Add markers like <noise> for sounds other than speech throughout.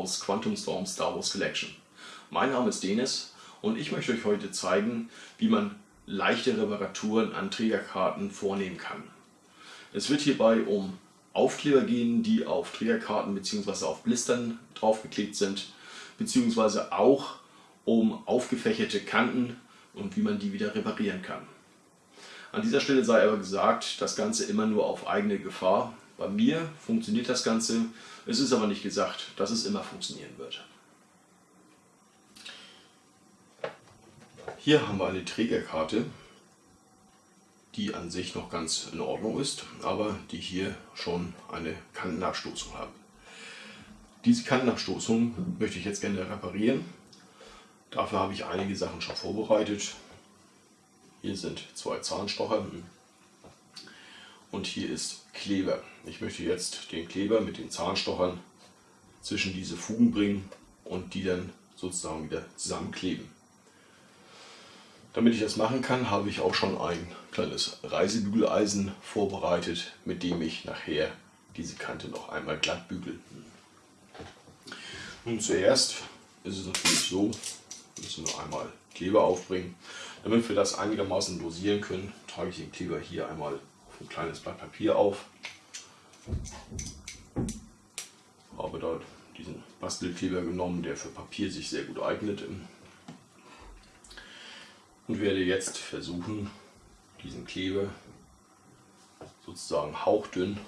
aus Quantum Storm Star Wars Collection. Mein Name ist Denis und ich möchte euch heute zeigen, wie man leichte Reparaturen an Trägerkarten vornehmen kann. Es wird hierbei um Aufkleber gehen, die auf Trägerkarten bzw. auf Blistern draufgeklebt sind, beziehungsweise auch um aufgefächerte Kanten und wie man die wieder reparieren kann. An dieser Stelle sei aber gesagt, das Ganze immer nur auf eigene Gefahr. Bei mir funktioniert das Ganze, es ist aber nicht gesagt, dass es immer funktionieren wird. Hier haben wir eine Trägerkarte, die an sich noch ganz in Ordnung ist, aber die hier schon eine Kantenabstoßung hat. Diese Kantenabstoßung möchte ich jetzt gerne reparieren. Dafür habe ich einige Sachen schon vorbereitet. Hier sind zwei Zahnstocher und hier ist Kleber. Ich möchte jetzt den Kleber mit den Zahnstochern zwischen diese Fugen bringen und die dann sozusagen wieder zusammenkleben. Damit ich das machen kann, habe ich auch schon ein kleines Reisebügeleisen vorbereitet, mit dem ich nachher diese Kante noch einmal glatt bügel. Nun zuerst ist es natürlich so, müssen wir einmal Kleber aufbringen. Damit wir das einigermaßen dosieren können, trage ich den Kleber hier einmal ein kleines Blatt Papier auf. Habe dort diesen Bastelkleber genommen, der für Papier sich sehr gut eignet. Und werde jetzt versuchen, diesen Kleber sozusagen hauchdünn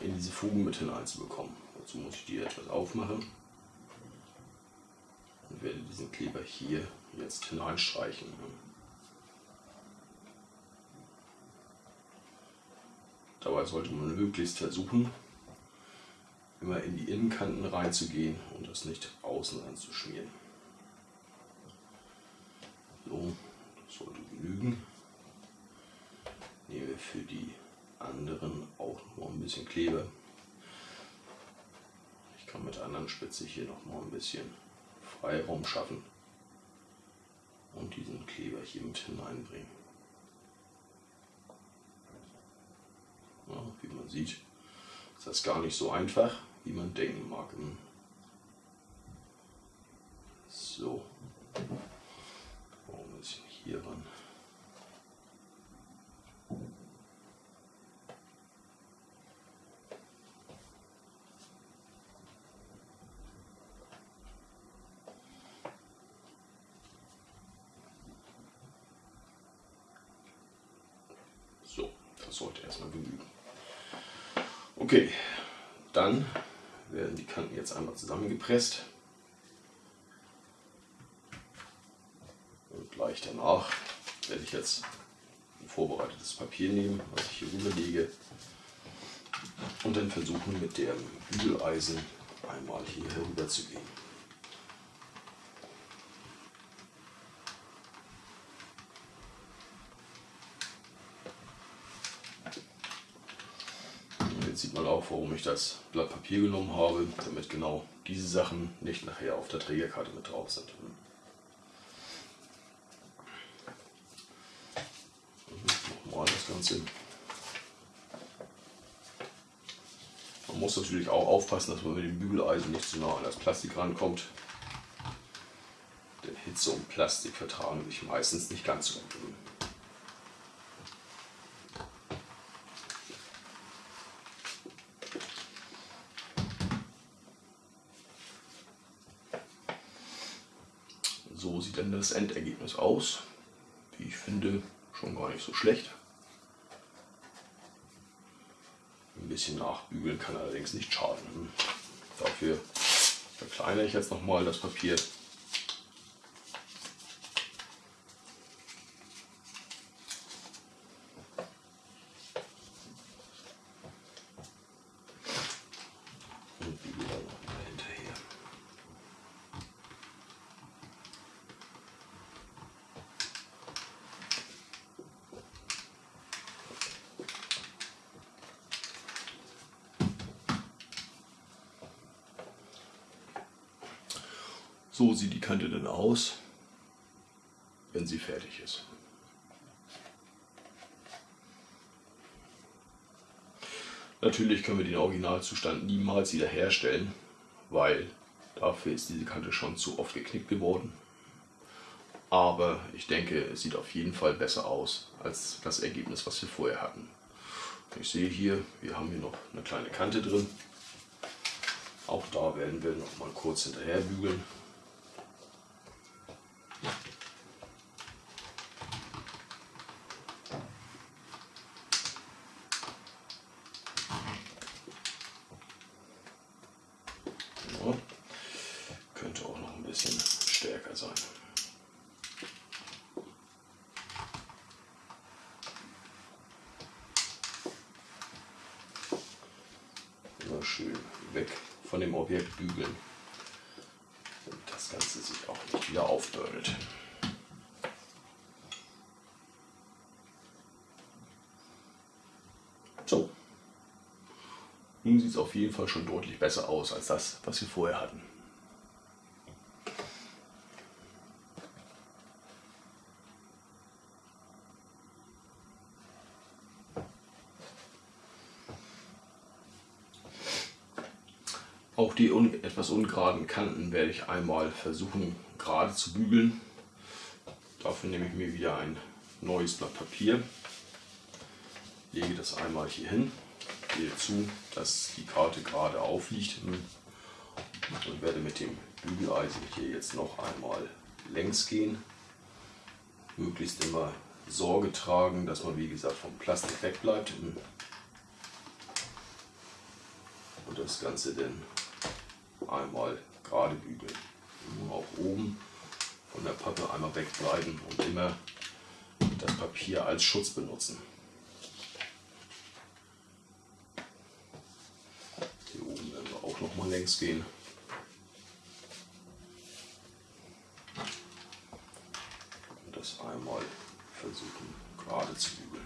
in diese Fugen mit hineinzubekommen. Dazu muss ich die etwas aufmachen und werde diesen Kleber hier jetzt hineinstreichen. Dabei sollte man möglichst versuchen, immer in die Innenkanten reinzugehen und das nicht außen anzuschmieren. So, das sollte genügen. Nehmen wir für die anderen auch noch ein bisschen Kleber. Ich kann mit der anderen Spitze hier noch mal ein bisschen Freiraum schaffen und diesen Kleber hier mit hineinbringen. Ja, wie man sieht, ist das gar nicht so einfach, wie man denken mag. So, ein bisschen hier ran. Das sollte erstmal genügen. Okay, dann werden die Kanten jetzt einmal zusammengepresst. Und gleich danach werde ich jetzt ein vorbereitetes Papier nehmen, was ich hier rüberlege. Und dann versuchen mit dem Bügeleisen einmal hier herüber zu gehen. Jetzt sieht man auch, warum ich das Blatt Papier genommen habe, damit genau diese Sachen nicht nachher auf der Trägerkarte mit drauf sind. Nochmal das Ganze. Man muss natürlich auch aufpassen, dass man mit dem Bügeleisen nicht zu nah an das Plastik rankommt. Denn Hitze und Plastik vertragen sich meistens nicht ganz so gut. so sieht dann das Endergebnis aus. Wie ich finde, schon gar nicht so schlecht. Ein bisschen nachbügeln kann allerdings nicht schaden. Dafür verkleinere ich jetzt nochmal das Papier So sieht die Kante dann aus, wenn sie fertig ist. Natürlich können wir den Originalzustand niemals wieder herstellen. weil dafür ist diese Kante schon zu oft geknickt geworden. Aber ich denke, es sieht auf jeden Fall besser aus als das Ergebnis, was wir vorher hatten. Ich sehe hier, wir haben hier noch eine kleine Kante drin. Auch da werden wir noch mal kurz hinterher bügeln. schön weg von dem Objekt bügeln, damit das Ganze sich auch nicht wieder aufbürdet. So, nun sieht es auf jeden Fall schon deutlich besser aus als das, was wir vorher hatten. Auch die un etwas ungeraden Kanten werde ich einmal versuchen gerade zu bügeln. Dafür nehme ich mir wieder ein neues Blatt Papier, lege das einmal hier hin, gehe zu, dass die Karte gerade aufliegt und werde mit dem Bügeleisen hier jetzt noch einmal längs gehen. Möglichst immer Sorge tragen, dass man wie gesagt vom Plastik wegbleibt und das Ganze dann einmal gerade bügeln. Nur auch oben von der Pappe einmal wegbleiben und immer das Papier als Schutz benutzen. Hier oben werden wir auch noch mal längs gehen. Und das einmal versuchen gerade zu bügeln.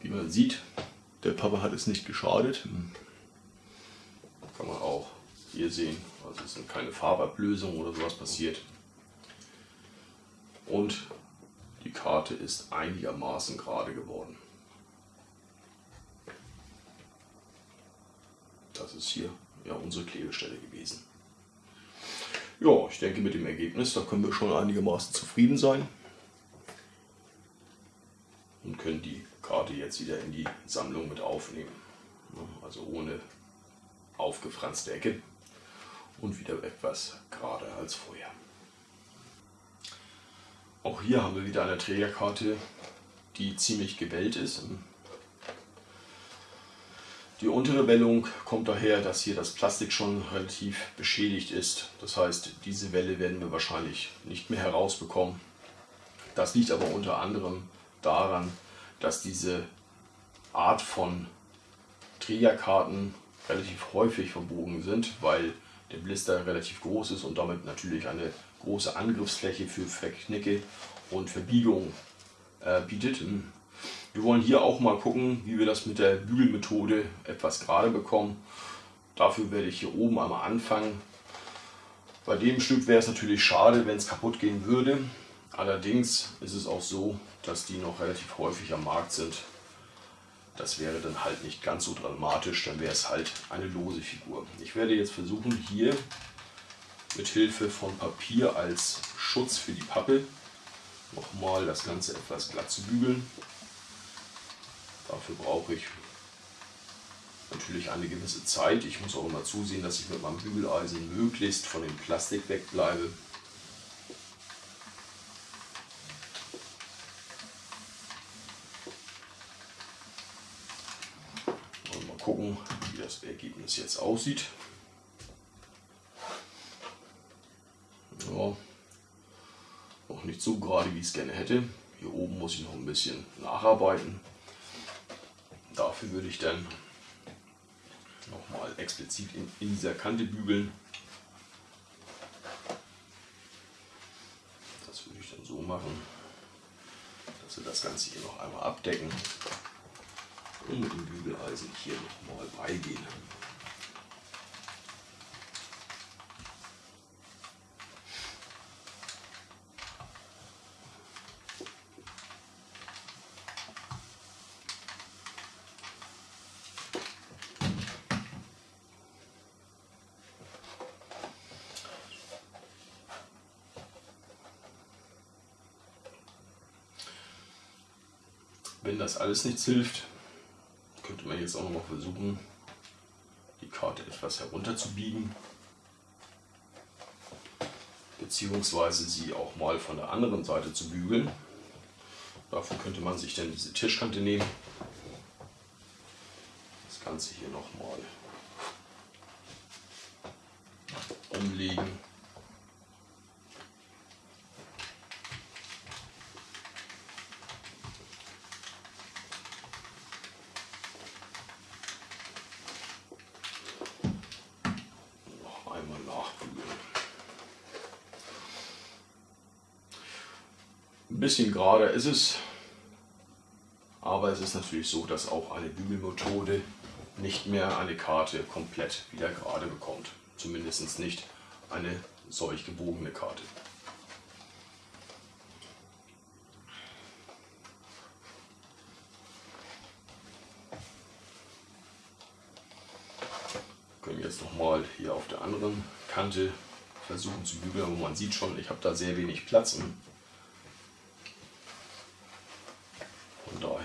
Wie man sieht, es nicht geschadet. Kann man auch hier sehen. Also es sind keine Farbablösungen oder sowas passiert. Und die Karte ist einigermaßen gerade geworden. Das ist hier ja unsere Klebestelle gewesen. Ja, ich denke mit dem Ergebnis, da können wir schon einigermaßen zufrieden sein. Und können die Karte jetzt wieder in die Sammlung mit aufnehmen. Also ohne aufgefranste Ecke und wieder etwas gerade als vorher. Auch hier haben wir wieder eine Trägerkarte, die ziemlich gewellt ist. Die untere Wellung kommt daher, dass hier das Plastik schon relativ beschädigt ist. Das heißt, diese Welle werden wir wahrscheinlich nicht mehr herausbekommen. Das liegt aber unter anderem daran, dass diese Art von Trägerkarten relativ häufig verbogen sind, weil der Blister relativ groß ist und damit natürlich eine große Angriffsfläche für Verknicke und Verbiegung äh, bietet. Wir wollen hier auch mal gucken, wie wir das mit der Bügelmethode etwas gerade bekommen. Dafür werde ich hier oben einmal anfangen. Bei dem Stück wäre es natürlich schade, wenn es kaputt gehen würde. Allerdings ist es auch so, dass die noch relativ häufig am Markt sind. Das wäre dann halt nicht ganz so dramatisch, dann wäre es halt eine lose Figur. Ich werde jetzt versuchen hier mit Hilfe von Papier als Schutz für die Pappe nochmal das Ganze etwas glatt zu bügeln. Dafür brauche ich natürlich eine gewisse Zeit. Ich muss auch immer zusehen, dass ich mit meinem Bügeleisen möglichst von dem Plastik wegbleibe. gucken, wie das Jetzt aussieht. Ja, noch nicht so gerade, wie ich es gerne hätte. Hier oben muss ich noch ein bisschen nacharbeiten. Dafür würde ich dann nochmal explizit in, in dieser Kante bügeln. Das würde ich dann so machen, dass wir das Ganze hier noch einmal abdecken und mit dem Bügeleisen hier nochmal beigehen. Wenn das alles nichts hilft, könnte man jetzt auch noch mal versuchen, die Karte etwas herunterzubiegen. Beziehungsweise sie auch mal von der anderen Seite zu bügeln. Dafür könnte man sich dann diese Tischkante nehmen. Das Ganze hier nochmal umlegen. Ein bisschen gerade ist es, aber es ist natürlich so, dass auch eine Bügelmethode nicht mehr eine Karte komplett wieder gerade bekommt. Zumindest nicht eine solch gebogene Karte. Wir können jetzt nochmal hier auf der anderen Kante versuchen zu bügeln, aber man sieht schon, ich habe da sehr wenig Platz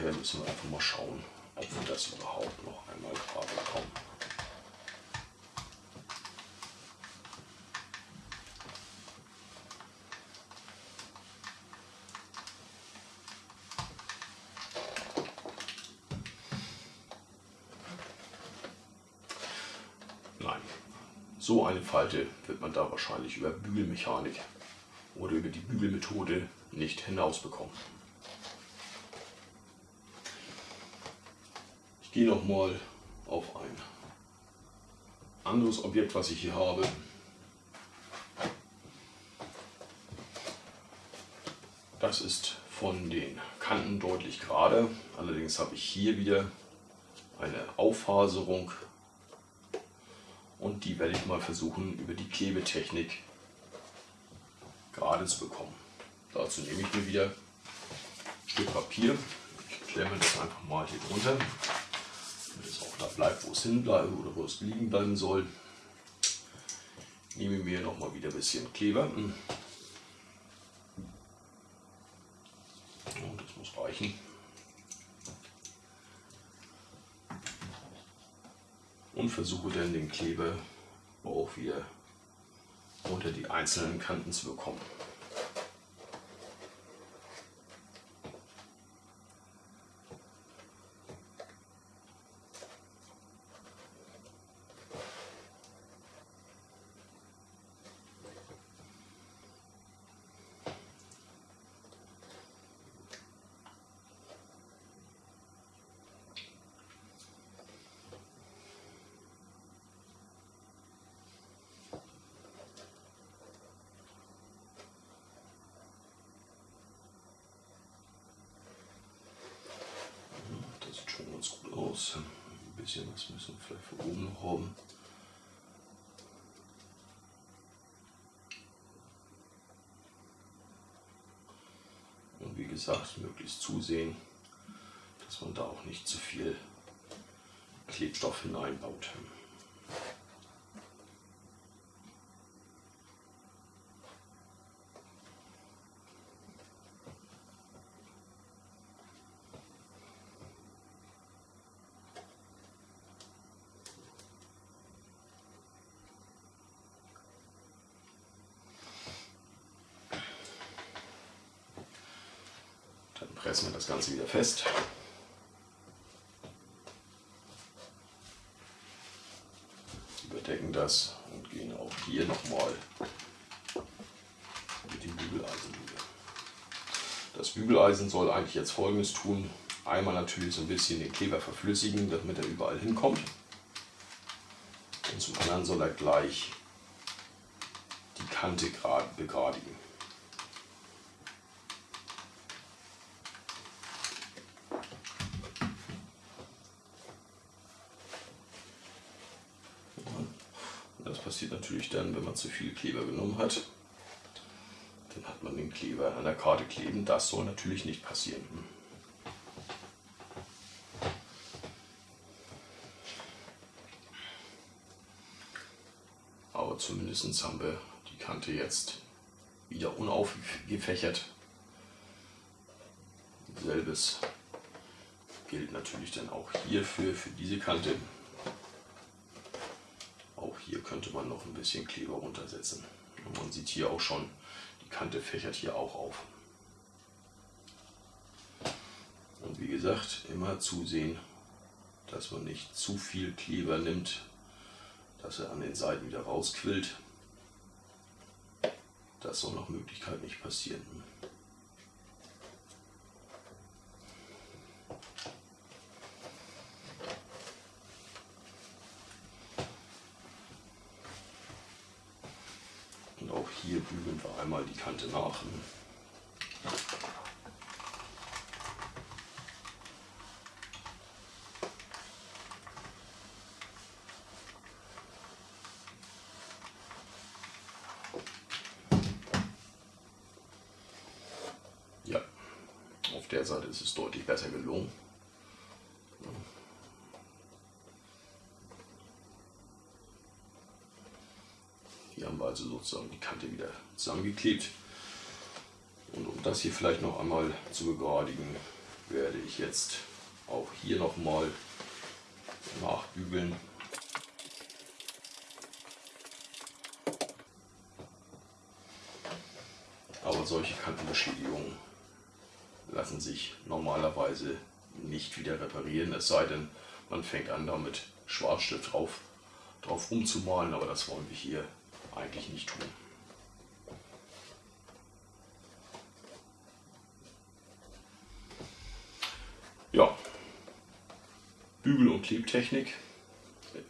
daher müssen wir einfach mal schauen, ob wir das überhaupt noch einmal gerade bekommen. Nein, so eine Falte wird man da wahrscheinlich über Bügelmechanik oder über die Bügelmethode nicht hinausbekommen. Ich gehe noch mal auf ein anderes Objekt, was ich hier habe. Das ist von den Kanten deutlich gerade. Allerdings habe ich hier wieder eine Auffaserung und die werde ich mal versuchen über die Klebetechnik gerade zu bekommen. Dazu nehme ich mir wieder ein Stück Papier. Ich klemme das einfach mal hier drunter da bleibt, wo es hinbleiben oder wo es liegen bleiben soll. Nehme mir noch mal wieder ein bisschen Kleber. Und das muss reichen. Und versuche dann den Kleber auch wieder unter die einzelnen Kanten zu bekommen. Aus. Ein bisschen was müssen wir vielleicht von oben noch haben. Und wie gesagt, möglichst zusehen, dass man da auch nicht zu viel Klebstoff hineinbaut. Pressen wir das Ganze wieder fest. Überdecken das und gehen auch hier nochmal mit dem Bügeleisen drüber. Das Bügeleisen soll eigentlich jetzt folgendes tun. Einmal natürlich so ein bisschen den Kleber verflüssigen, damit er überall hinkommt. Und zum anderen soll er gleich die Kante begradigen. passiert natürlich dann, wenn man zu viel Kleber genommen hat. Dann hat man den Kleber an der Karte kleben. Das soll natürlich nicht passieren. Aber zumindest haben wir die Kante jetzt wieder unaufgefächert. Selbes gilt natürlich dann auch hierfür, für diese Kante. Hier könnte man noch ein bisschen Kleber runtersetzen. Und man sieht hier auch schon, die Kante fächert hier auch auf. Und wie gesagt, immer zusehen, dass man nicht zu viel Kleber nimmt, dass er an den Seiten wieder rausquillt. Das soll nach Möglichkeit nicht passieren. Und auch hier einmal die Kante nach. der Seite ist es deutlich besser gelungen. Hier haben wir also sozusagen die Kante wieder zusammengeklebt. Und um das hier vielleicht noch einmal zu begradigen, werde ich jetzt auch hier nochmal nachbügeln. Aber solche Kantenbeschädigungen lassen sich normalerweise nicht wieder reparieren, es sei denn, man fängt an damit Schwarzstift drauf, drauf umzumalen, aber das wollen wir hier eigentlich nicht tun. Ja, Bügel- und Klebtechnik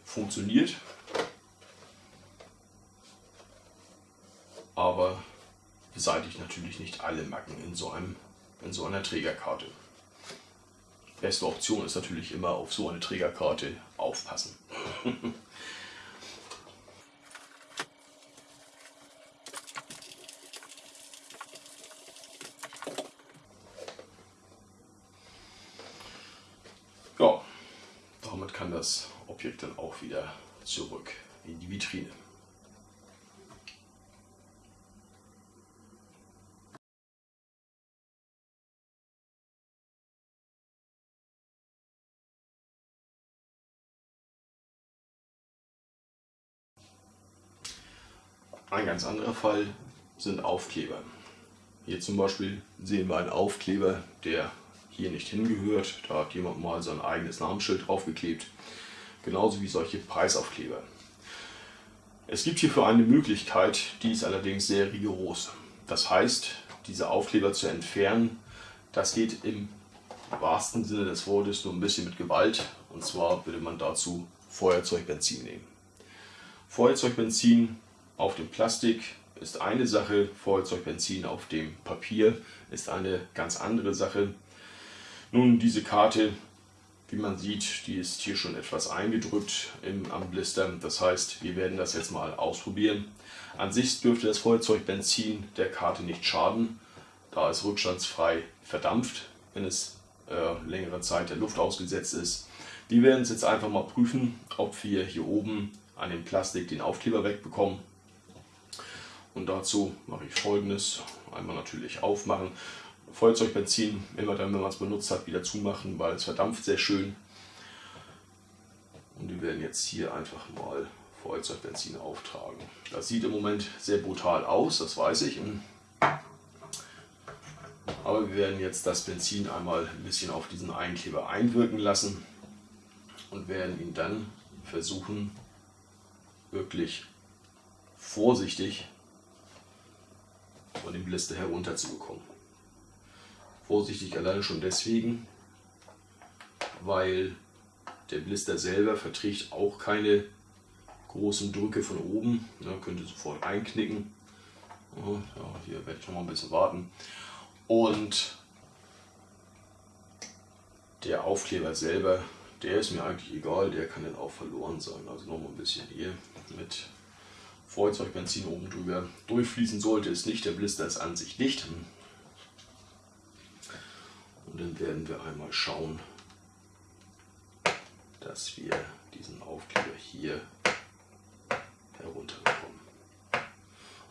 funktioniert, aber beseitigt natürlich nicht alle Macken in so einem in so einer Trägerkarte. Beste Option ist natürlich immer auf so eine Trägerkarte aufpassen. <laughs> ja, damit kann das Objekt dann auch wieder zurück in die Vitrine. Ein ganz anderer Fall sind Aufkleber. Hier zum Beispiel sehen wir einen Aufkleber, der hier nicht hingehört. Da hat jemand mal sein eigenes Namensschild draufgeklebt. Genauso wie solche Preisaufkleber. Es gibt hierfür eine Möglichkeit, die ist allerdings sehr rigoros. Das heißt, diese Aufkleber zu entfernen, das geht im wahrsten Sinne des Wortes nur ein bisschen mit Gewalt. Und zwar würde man dazu Feuerzeugbenzin nehmen. Feuerzeugbenzin auf dem Plastik ist eine Sache, Feuerzeugbenzin auf dem Papier ist eine ganz andere Sache. Nun, diese Karte, wie man sieht, die ist hier schon etwas eingedrückt im, am Blister. Das heißt, wir werden das jetzt mal ausprobieren. An sich dürfte das Feuerzeugbenzin der Karte nicht schaden, da es rückstandsfrei verdampft, wenn es äh, längere Zeit der Luft ausgesetzt ist. Wir werden es jetzt einfach mal prüfen, ob wir hier oben an dem Plastik den Aufkleber wegbekommen. Und dazu mache ich folgendes. Einmal natürlich aufmachen. Feuerzeugbenzin, immer dann, wenn man es benutzt hat, wieder zumachen, weil es verdampft sehr schön. Und wir werden jetzt hier einfach mal Feuerzeugbenzin auftragen. Das sieht im Moment sehr brutal aus, das weiß ich. Aber wir werden jetzt das Benzin einmal ein bisschen auf diesen Einkleber einwirken lassen und werden ihn dann versuchen, wirklich vorsichtig von dem Blister herunterzubekommen. Vorsichtig alleine schon deswegen, weil der Blister selber verträgt auch keine großen Drücke von oben, ne, könnte sofort einknicken. Ja, hier werde ich noch mal ein bisschen warten. Und der Aufkleber selber, der ist mir eigentlich egal, der kann dann auch verloren sein. Also noch mal ein bisschen hier mit Feuerzeugbenzin oben drüber. Durchfließen sollte es nicht, der Blister ist an sich dicht. Und dann werden wir einmal schauen, dass wir diesen Aufkleber hier herunterbekommen.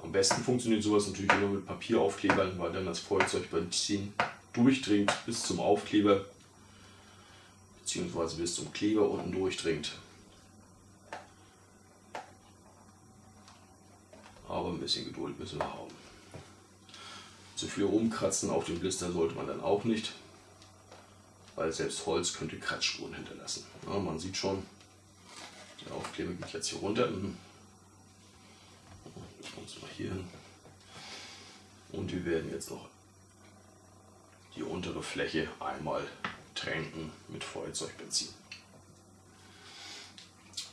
Am besten funktioniert sowas natürlich immer mit Papieraufklebern, weil dann das Feuerzeugbenzin durchdringt bis zum Aufkleber bzw. bis zum Kleber unten durchdringt. Aber ein bisschen Geduld müssen wir haben. Zu viel rumkratzen auf dem Blister sollte man dann auch nicht, weil selbst Holz könnte Kratzspuren hinterlassen. Ja, man sieht schon, der Aufkleber geht jetzt hier runter. Mhm. Muss mal hier hin. Und wir werden jetzt noch die untere Fläche einmal tränken mit Feuerzeugbenzin.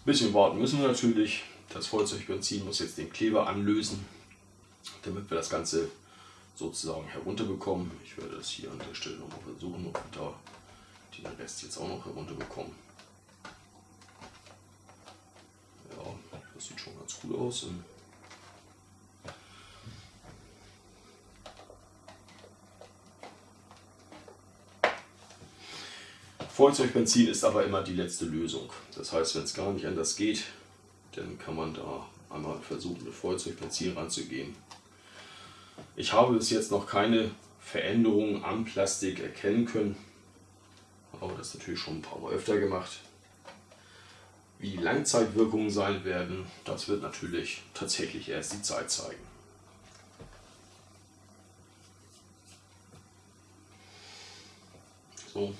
Bisschen warten müssen wir natürlich. Das Feuerzeugbenzin muss jetzt den Kleber anlösen, damit wir das Ganze sozusagen herunterbekommen. Ich werde das hier an der Stelle nochmal versuchen, ob wir da den Rest jetzt auch noch herunterbekommen. Ja, das sieht schon ganz gut aus. Feuerzeugbenzin ist aber immer die letzte Lösung. Das heißt, wenn es gar nicht anders geht, dann kann man da einmal versuchen, mit Feuerzeugbenzin ranzugehen. Ich habe bis jetzt noch keine Veränderungen am Plastik erkennen können, aber das natürlich schon ein paar Mal öfter gemacht. Wie Langzeitwirkungen sein werden, das wird natürlich tatsächlich erst die Zeit zeigen. So,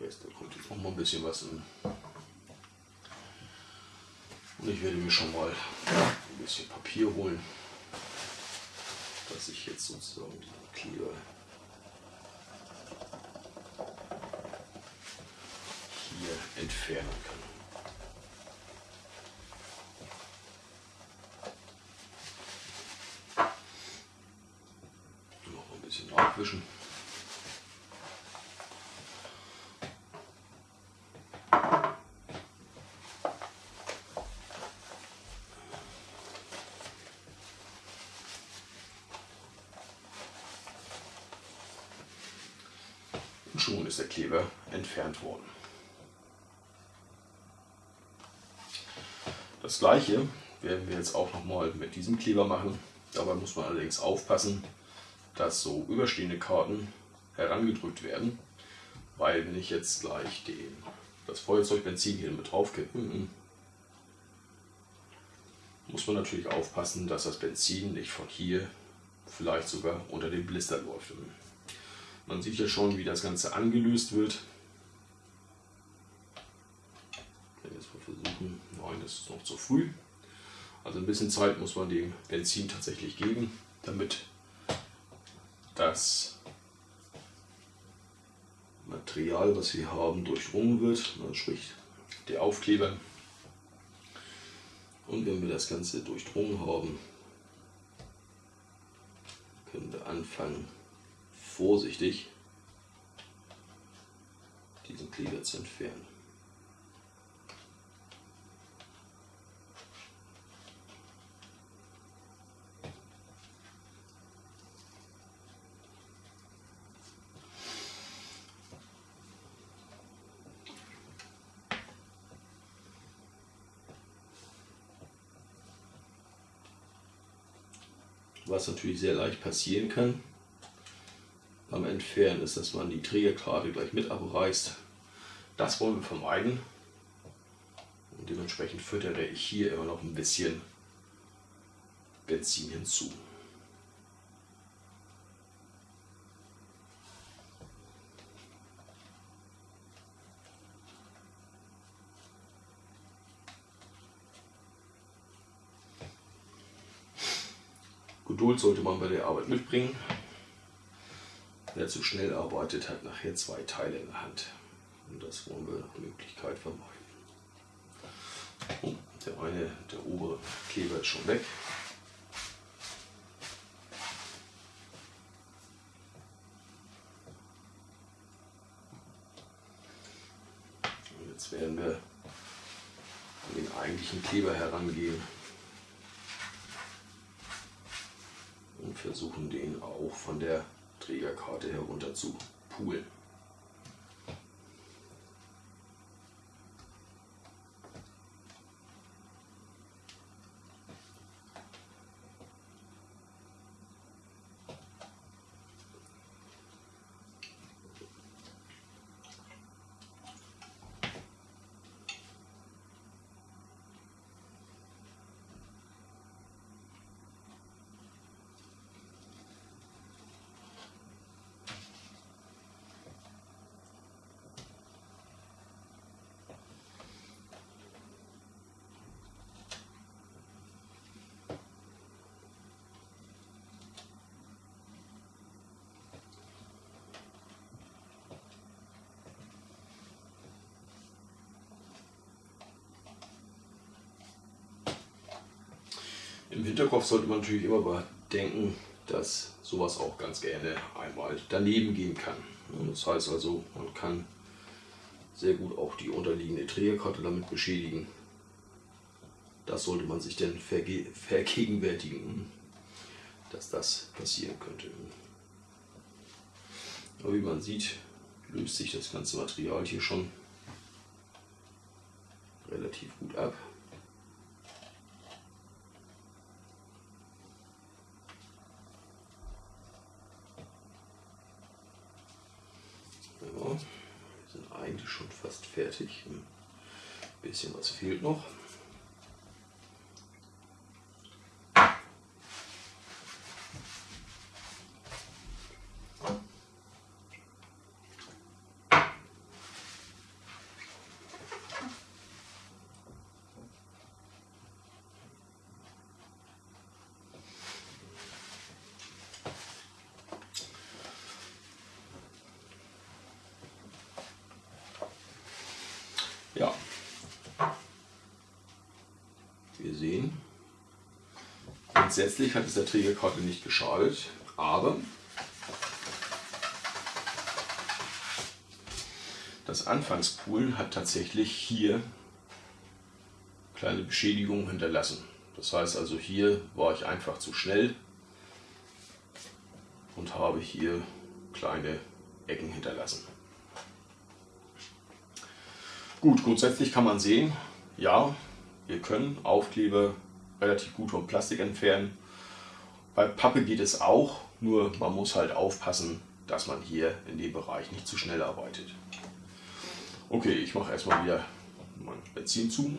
Rest. Da kommt jetzt noch mal ein bisschen was in. Und ich werde mir schon mal ein bisschen Papier holen, dass ich jetzt sozusagen den Kleber hier entfernen kann. Noch ein bisschen abwischen. Kleber entfernt worden. Das gleiche werden wir jetzt auch nochmal mit diesem Kleber machen. Dabei muss man allerdings aufpassen, dass so überstehende Karten herangedrückt werden, weil wenn ich jetzt gleich den, das Feuerzeugbenzin hier mit drauf kippe, hm, muss man natürlich aufpassen, dass das Benzin nicht von hier vielleicht sogar unter den Blister läuft. Man sieht ja schon, wie das Ganze angelöst wird. Ich jetzt mal versuchen, nein, das ist noch zu früh. Also ein bisschen Zeit muss man dem Benzin tatsächlich geben, damit das Material, was wir haben, durchdrungen wird, sprich der Aufkleber. Und wenn wir das Ganze durchdrungen haben, können wir anfangen, vorsichtig diesen Kleber zu entfernen. Was natürlich sehr leicht passieren kann, Entfernen ist, dass man die Trägerkarte gleich mit abreißt. Das wollen wir vermeiden. Und dementsprechend füttere ich hier immer noch ein bisschen Benzin hinzu. Geduld sollte man bei der Arbeit mitbringen. Wer zu schnell arbeitet, hat nachher zwei Teile in der Hand. Und das wollen wir nach Möglichkeit vermeiden. Oh, der eine, der obere Kleber ist schon weg. Und jetzt werden wir den eigentlichen Kleber herangehen und versuchen den auch von der Trägerkarte herunter zu poolen. Im Hinterkopf sollte man natürlich immer bedenken, dass sowas auch ganz gerne einmal daneben gehen kann. Das heißt also, man kann sehr gut auch die unterliegende Trägerkarte damit beschädigen. Das sollte man sich denn verge vergegenwärtigen, dass das passieren könnte. Aber wie man sieht, löst sich das ganze Material hier schon relativ gut ab. eigentlich schon fast fertig. Ein bisschen was fehlt noch. Ja. Wir sehen, grundsätzlich hat es der Trägerkarte nicht geschadet, aber das Anfangspulen hat tatsächlich hier kleine Beschädigungen hinterlassen. Das heißt also hier war ich einfach zu schnell und habe hier kleine Ecken hinterlassen. Gut, grundsätzlich kann man sehen, ja, wir können Aufkleber relativ gut vom Plastik entfernen. Bei Pappe geht es auch, nur man muss halt aufpassen, dass man hier in dem Bereich nicht zu schnell arbeitet. Okay, ich mache erstmal wieder mein Benzin zu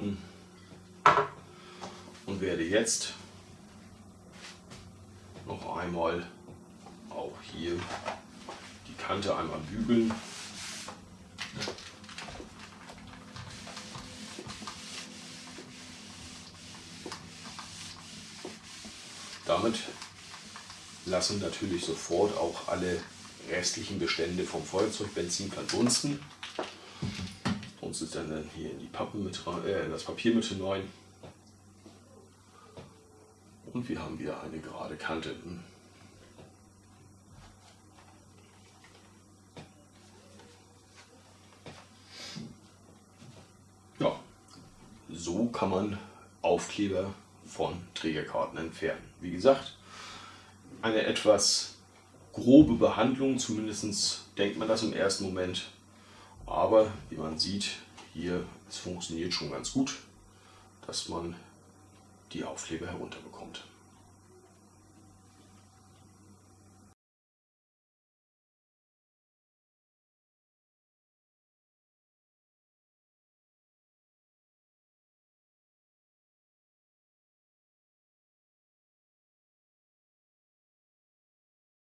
und werde jetzt noch einmal auch hier die Kante einmal bügeln. Damit lassen natürlich sofort auch alle restlichen Bestände vom Feuerzeugbenzin verdunsten. Uns ist dann hier in die Pappen mit rein, äh, das Papier mit hinein. Und wir haben wieder eine gerade Kante. Ja, so kann man Aufkleber von Trägerkarten entfernen. Wie gesagt, eine etwas grobe Behandlung, zumindest denkt man das im ersten Moment. Aber wie man sieht, hier, es funktioniert schon ganz gut, dass man die Aufkleber herunterbekommt.